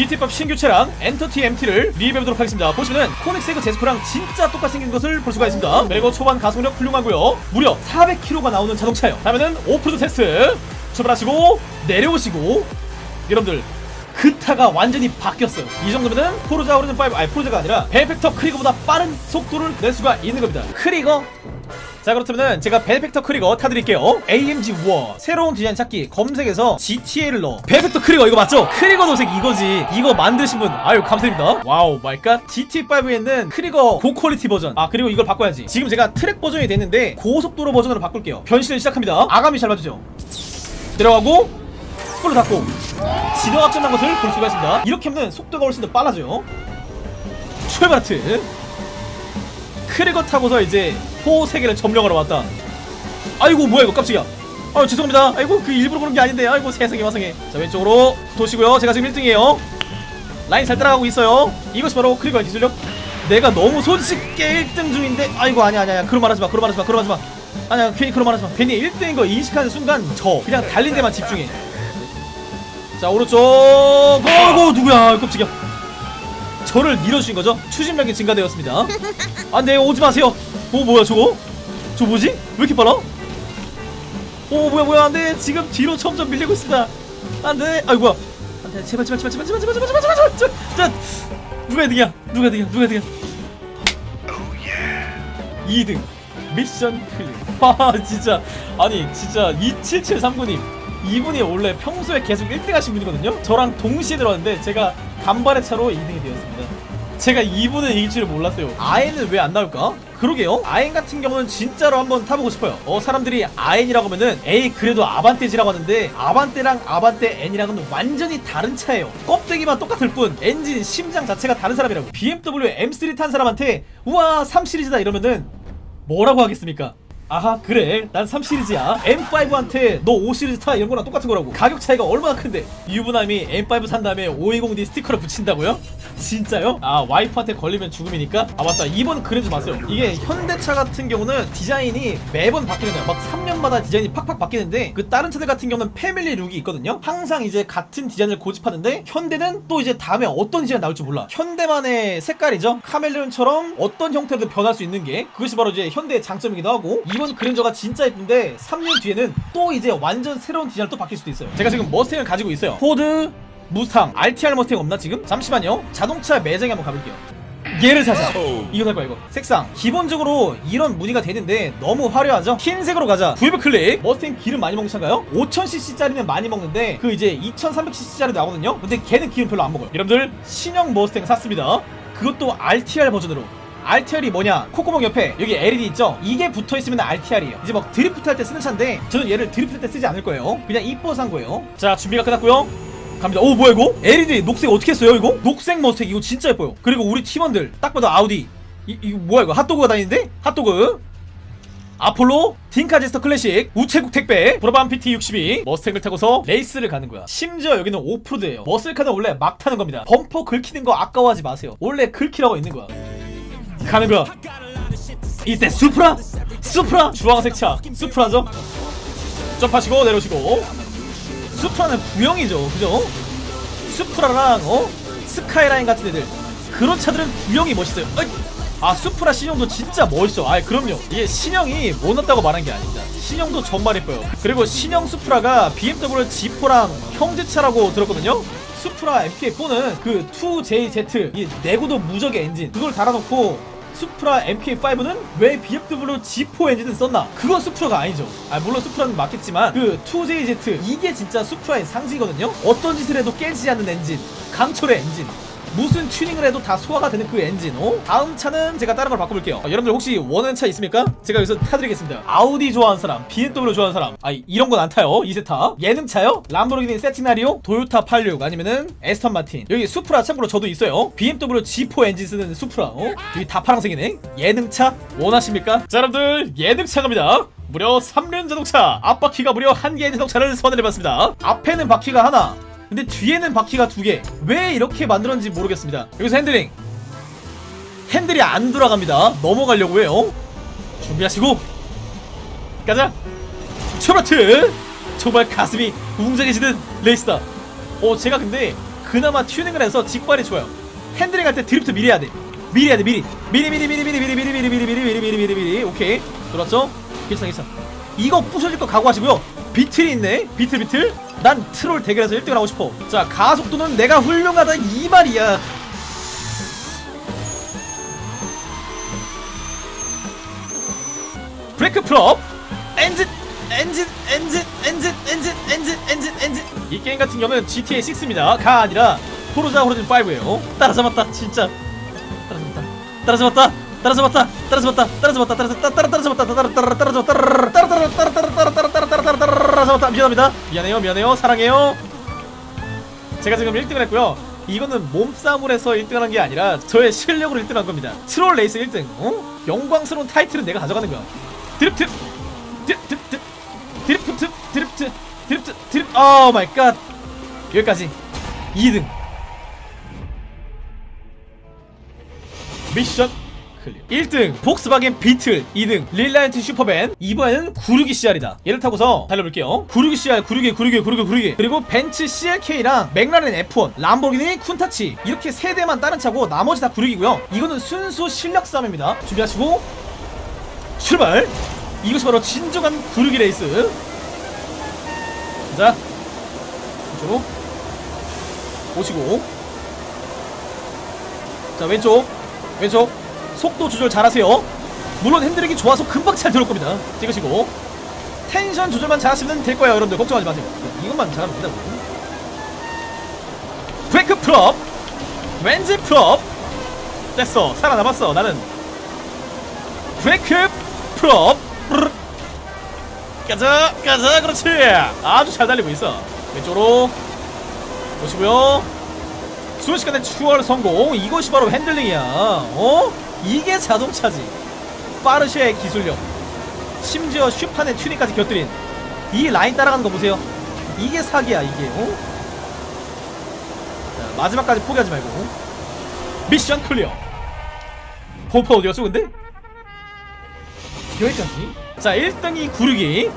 GT5 신규 차량 엔터티 MT를 리뷰해보도록 하겠습니다. 보시면은 코닉세그 제스코랑 진짜 똑같이 생긴 것을 볼 수가 있습니다. 그리고 초반 가속력 훌륭하고요. 무려 400km가 나오는 자동차예요. 다음에는 오프로드 테스트 출발하시고 내려오시고 여러분들 그 타가 완전히 바뀌었어요. 이 정도면은 포르자 오르는 5 아니 포르자가 아니라 벨펙터 크리거보다 빠른 속도를 낼 수가 있는 겁니다. 크리거 자 그렇다면은 제가 벨펙터 크리거 타드릴게요. AMG 우와 새로운 디자인 찾기 검색에서 GTA를 넣어. 벨펙터 크리거 이거 맞죠? 크리거 도색 이거지. 이거 만드신 분 아유 감사드립니다. 와우 마이갓. GT5에는 크리거 고퀄리티 버전. 아 그리고 이걸 바꿔야지. 지금 제가 트랙 버전이 됐는데 고속도로 버전으로 바꿀게요. 변신을 시작합니다. 아감이 잘 맞으죠? 내려가고 스포를 닫고. 끝난 것을 볼 수가 있습니다. 이렇게 하면 속도가 훨씬 더 빨라져요. 출발 하트. Krieger 타고서 이제 포 세계를 점령하러 왔다. 아이고 뭐야 이거 깜짝이야. 아 죄송합니다. 아이고 그 일부러 그런 게 아닌데 아이고 세상에 마상에. 자 왼쪽으로 도시고요. 제가 지금 1등이에요. 라인 잘 따라가고 있어요. 이것이 바로 Krieger의 기술력. 내가 너무 손쉽게 1등 중인데 아이고 아니야 아니야 그런 말 하지 마 그런 말 하지 마 그런 말 하지 마. 아니야 괜히 그런 말 하지 마. 괜히 1등인 거 인식하는 순간 저 그냥 달린 데만 집중해. 자 오른쪽. 어이구 누구야? 깜짝이야 저를 밀어주신 거죠 추진력이 증가되었습니다 안돼 오지 마세요 오 뭐야 저거 저 뭐지 왜 이렇게 빨라 오 뭐야 뭐야 안돼 지금 뒤로 점점 밀리고 있습니다 안돼 아이 뭐야 안돼 제발 제발 제발 제발 제발 제발 제발 제발 제발 제발 자 누가 2등이야 누가 2등이야 누가 2등이야 2등 mission clear 와 진짜 아니 진짜 2773구님 이분이 원래 평소에 계속 1등 하신 분이거든요? 저랑 동시에 들어왔는데 제가 간발의 차로 2등이 되었습니다. 제가 이분을 이길 줄을 몰랐어요. 아엔은 왜 안 나올까? 그러게요. 아엔 같은 경우는 진짜로 한번 타보고 싶어요. 어 사람들이 아엔이라고 하면은 에이 그래도 아반떼지라고 하는데 아반떼랑 아반떼 N이랑은 완전히 다른 차예요. 껍데기만 똑같을 뿐 엔진 심장 자체가 다른 사람이라고. BMW M3 탄 사람한테 우와 3시리즈다 이러면은 뭐라고 하겠습니까 아하 그래. 난 3시리즈야. M5한테 너 5시리즈 타 이런 거랑 똑같은 거라고. 가격 차이가 얼마나 큰데? 유부남이 M5 산 다음에 520D 스티커를 붙인다고요? 진짜요? 아 와이프한테 걸리면 죽음이니까? 아 맞다. 이번 그러지 마세요. 이게 현대차 같은 경우는 디자인이 매번 바뀌는 거야. 막 3년마다 디자인이 팍팍 바뀌는데 그 다른 차들 같은 경우는 family look이 있거든요? 항상 이제 같은 디자인을 고집하는데 현대는 또 이제 다음에 어떤 디자인 나올지 몰라. 현대만의 색깔이죠? 카멜레온처럼 어떤 형태로도 변할 수 있는 게 그것이 바로 이제 현대의 장점이기도 하고 이번 그랜저가 진짜 예쁜데 3년 뒤에는 또 이제 완전 새로운 디자인으로 또 바뀔 수도 있어요. 제가 지금 머스탱을 가지고 있어요. 포드 무스탕 RTR 머스탱 없나 지금? 잠시만요. 자동차 매장에 한번 가볼게요. 얘를 사자. 이거 살 거야 이거. 색상. 기본적으로 이런 무늬가 되는데 너무 화려하죠? 흰색으로 가자. 구입 클릭. 머스탱 기름 많이 먹는 차인가요? 5000cc 짜리는 많이 먹는데 그 이제 2300cc 짜리 나오거든요? 근데 걔는 기름 별로 안 먹어요. 여러분들 신형 머스탱 샀습니다. 그것도 RTR 버전으로 RTR이 뭐냐? 코코몽 옆에 여기 LED 있죠? 이게 붙어있으면 RTR이에요. 이제 막 드리프트 할 때 쓰는 차인데 저는 얘를 드리프트 때 쓰지 않을 거예요. 그냥 이뻐서 산 거예요. 자 준비가 끝났고요. 갑니다. 오 뭐야 이거? LED 녹색 어떻게 했어요 이거? 녹색 머스탱 이거 진짜 예뻐요. 그리고 우리 팀원들 딱 봐도 아우디. 이, 이거 뭐야 이거? 핫도그가 다니는데? 핫도그? 아폴로? 딩카제스터 클래식? 우체국 택배? 브라밤 BT62 머스탱을 타고서 레이스를 가는 거야. 심지어 여기는 오프로드예요. 머슬카는 원래 막 타는 겁니다. 범퍼 긁히는 거 아까워하지 마세요. 원래 긁히라고 있는 거야 가는 거야. 이때 수프라? 수프라? 주황색 차. 수프라죠? 점프하시고 내려오시고. 수프라는 구형이죠. 그죠? 수프라랑 어? 스카이라인 같은 애들. 그런 차들은 구형이 멋있어요. 어이. 아 수프라 신형도 진짜 멋있어. 아 그럼요. 이게 신형이 못났다고 말한 게 아닙니다. 신형도 정말 예뻐요. 그리고 신형 수프라가 BMW Z4랑 형제차라고 들었거든요. 수프라 MK4는 그 2JZ 이 내구도 무적의 엔진 그걸 달아놓고 수프라 MK5는 왜 BMW Z4 엔진을 썼나? 그건 수프라가 아니죠. 아 물론 수프라는 맞겠지만 그 2JZ 이게 진짜 수프라의 상징이거든요. 어떤 짓을 해도 깨지지 않는 엔진, 강철의 엔진. 무슨 튜닝을 해도 다 소화가 되는 그 엔진. 어? 다음 차는 제가 다른 걸 바꿔볼게요. 아, 여러분들 혹시 원하는 차 있습니까? 제가 여기서 타드리겠습니다. 아우디 좋아하는 사람 BMW 좋아하는 사람. 아 이런 건 안 타요 이세타. 예능차요? 람보르기니 센테나리오 도요타 86 아니면은 애스턴 마틴. 여기 수프라 참고로 저도 있어요. BMW Z4 엔진 쓰는 수프라. 어? 여기 다 파란색이네. 예능차 원하십니까? 자 여러분들 예능차 갑니다. 무려 3륜 자동차. 앞바퀴가 무려 한 개의 자동차를 선정해봤습니다. 앞에는 바퀴가 하나 근데 뒤에는 바퀴가 두 개. 왜 이렇게 만들었는지 모르겠습니다. 여기서 핸들링. 핸들이 안 돌아갑니다. 넘어가려고 해요. 준비하시고 가자. 초라트. 정말 가슴이 웅장해지는 레이스다. 어 제가 근데 그나마 튜닝을 해서 직발이 좋아요 핸들링 할 때 드리프트 미리 해야 돼 미리 해야 돼 미리 미리 미리 미리 미리 미리 미리 미리 미리 미리 미리 미리 미리 미리 오케이 들었죠? 괜찮아 괜찮아 이거 부셔질 거 각오하시고요 비틀이 있네 비틀 비틀 난 트롤 대결에서 1등을 하고 싶어 자 가속도는 내가 훌륭하다 이 말이야 브레이크 풀업 엔진 엔진 엔진 엔진 엔진 엔진 엔진 엔진 이 게임 같은 경우는 GTA 6입니다 가 아니라 포르자 호리즌 5예요 따라잡았다 진짜 따라잡았다 따라잡았다 따라잡았다 따라잡았다 따라잡았다 따라잡았다 따라잡았다 따라잡았다 따라잡았다 따라잡았다 미안합니다. 미안해요 미안해요. 사랑해요. 제가 지금 1등을 했고요. 이거는 몸싸움을 해서 1등을 한 게 아니라 저의 실력으로 1등을 한 겁니다. 트롤 레이스 1등. 어? 영광스러운 타이틀은 내가 가져가는 거야. 드리프트 드리프트 드리프트 드리프트 드리프트 드리프트 oh my god 여기까지. 2등. 미션 clear. 1등 폭스바겐 비틀 2등 릴라이언트 슈퍼밴 이번에는 구육이 CR이다. 얘를 타고서 달려볼게요. 구육이 CR 구육이 구육이 구육이 구육이. 그리고 벤츠 CLK랑 맥라렌 F1 람보르기니 쿤타치. 이렇게 세 대만 다른 차고 나머지 다 구육이고요. 이거는 순수 실력 싸움입니다. 준비하시고 출발! 이것이 바로 진정한 구육이 레이스. 자 이쪽으로 오시고. 자 왼쪽 왼쪽 속도 조절 잘하세요. 물론 핸들링이 좋아서 금방 잘 들어올 겁니다. 찍으시고. 텐션 조절만 잘하시면 될 거예요 여러분들. 걱정하지 마세요. 이것만 잘하면 된다고 브레이크 풀업. 왠지 풀업. 됐어. 살아남았어 나는. 브레이크 풀업. 브르르. 가자 가자. 그렇지. 아주 잘 달리고 있어. 왼쪽으로. 보시고요. 순식간에 추월 성공. 이것이 바로 핸들링이야. 어? 이게 자동차지. 포르쉐의 기술력. 심지어 슈판의 튜닝까지 곁들인 이 라인 따라가는 거 보세요. 이게 사기야 이게 어? 자, 마지막까지 포기하지 말고. 미션 클리어. 포포 어디갔어 근데? 여기까지. 자 1등이 구르기